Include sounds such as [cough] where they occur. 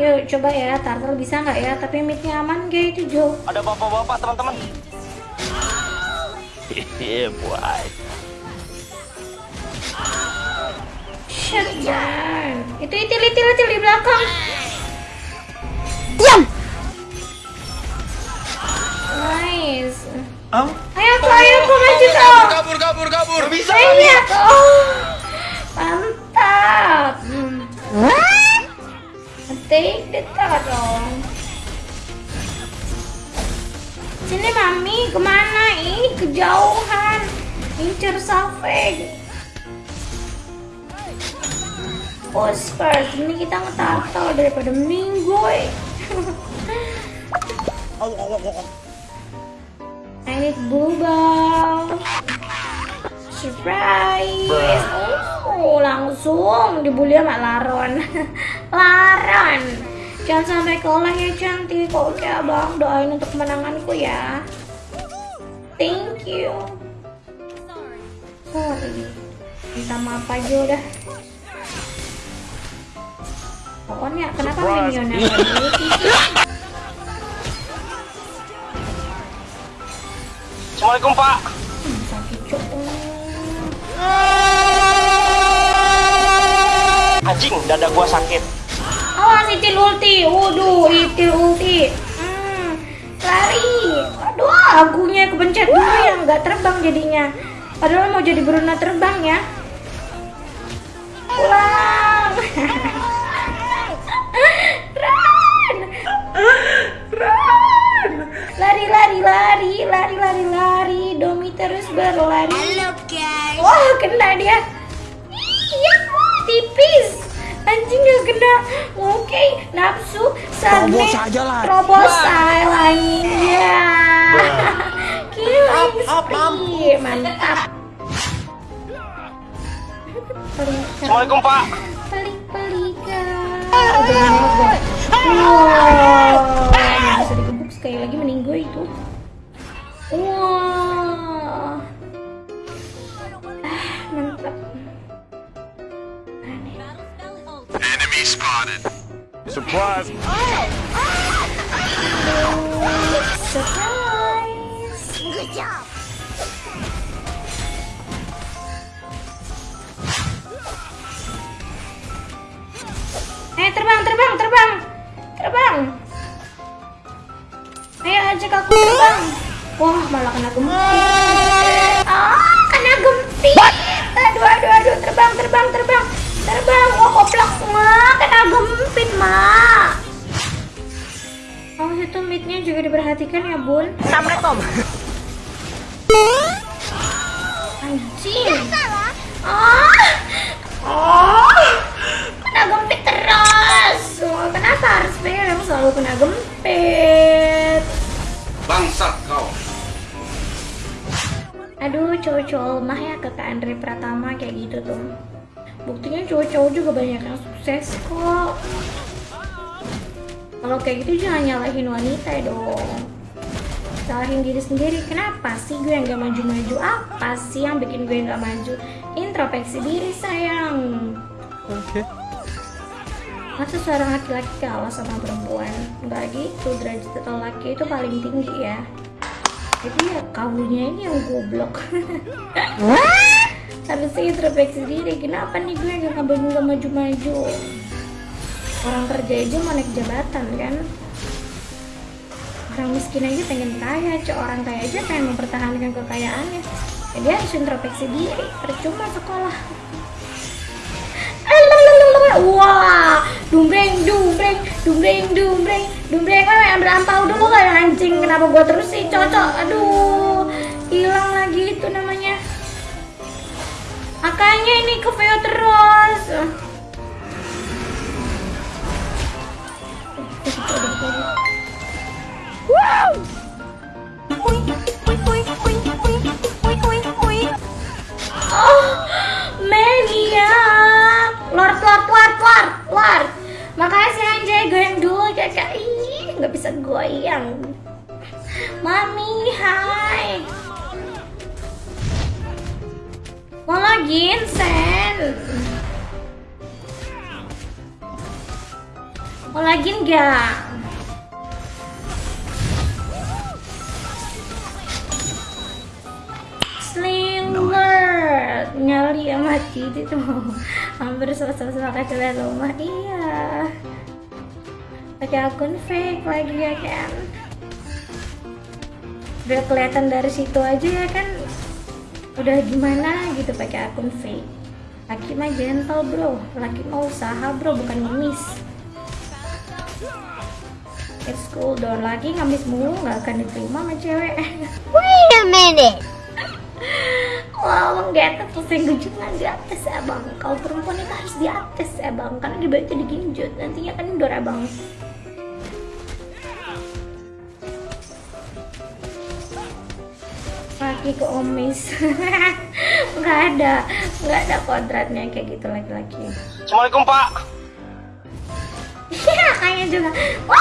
Yuk coba ya, Turtle bisa nggak ya? Tapi midnya aman gak itu Jo? Ada bapak-bapak teman-teman. Iya [laughs] boy. Shutdown. Itu itil itil itil di belakang. Diam. Nice. Am? Ayo aku, ayo aku maju dong. kabur kabur kabur bisa Iya, oh, mantap. Hmm. Take the turtle. Sini mami, ke mana? Ih, kejauhan. Incer Safeg. Push first, ini kita ngetartal daripada. I need blue ball. Surprise. Oh, langsung dibully sama Laron. [laughs] Laron. Jangan sampai kalah ya cantik. Oke abang, doain untuk kemenanganku ya. Thank you. Sorry. Minta maaf aja udah. Pokoknya kenapa minionnya? Assalamualaikum Pak. Anjing, dada gua sakit. Awas itil ulti. Waduh, itil ulti. Hmm, lari. Aduh, agunya kepencet dulu yang nggak terbang jadinya. Padahal mau jadi Bruno terbang ya. Pulang. Run. Run. Lari, lari, lari, lari, lari, lari. Domi terus berlari. Halo guys. Wah, kena dia. Iya, tipis. Anjing gak kena. Oke, nafsu sagne. Terobos aja lah. Terobos. Killing Up, up, up. spree. Mantap. Assalamualaikum Pak. pelik, pelikan. Wow. Bisa digebuk sekali lagi mending gue itu. Wah. Surprise Surprise. Good job. Eh terbang terbang terbang terbang. Ayo ajak aku terbang. Wah malah kena gempit. Bun. Assalamualaikum. Anjing. Ah. Oh. Kena gempit terus. Oh, kenapa harus Bel yang selalu kena gempit? bangsat kau Aduh, cowok-cowok lemah ya ke Kak Andre Pratama kayak gitu tuh. Buktinya cowok-cowok juga banyak yang sukses kok. Kalau kayak gitu jangan nyalahin wanita dong. Salahin diri sendiri. Kenapa sih gue yang gak maju-maju? Apa sih yang bikin gue gak maju? Introspeksi diri sayang. oke Masa seorang laki-laki kalah sama perempuan? Enggak gitu, derajat laki itu paling tinggi ya. Jadi ya kamunya ini yang goblok. Harusnya introspeksi diri. Kenapa nih gue gak ngambil gak maju-maju? Orang kerja aja mau naik jabatan kan? Orang miskin aja pengen kaya, cok orang kaya aja pengen mempertahankan kekayaannya. Jadi harus introspeksi diri. Percuma sekolah. Wah, dumbreng, dumbreng, dumbreng, dumbreng, dumbreng. Wewe ambil ampau dulu yang anjing. Kenapa gua terus sih, cocok? Aduh, hilang lagi itu namanya. Makanya ini ke terus. Nggak bisa goyang. Mami, hai. Sen. Mau lagi enggak? Slinger nyali ya mati itu hampir selesai kecil rumah iya pakai akun fake lagi ya kan udah kelihatan dari situ aja ya kan udah gimana gitu pakai akun fake? Laki mah gentle bro. Laki mau usaha bro bukan ngemis. It's cool dong lagi ngamis mulu nggak akan diterima sama cewek. [laughs] Wait a minute. Wah, emang gak terus yang genjot di atas abang. Kalau perempuan itu harus di atas abang. Karena dibaca digenjot Nantinya kan dor abang Laki ke omis. [laughs] Nggak ada Nggak ada kodratnya kayak gitu laki-laki. Assalamualaikum pak. Iya kayaknya juga. Wah,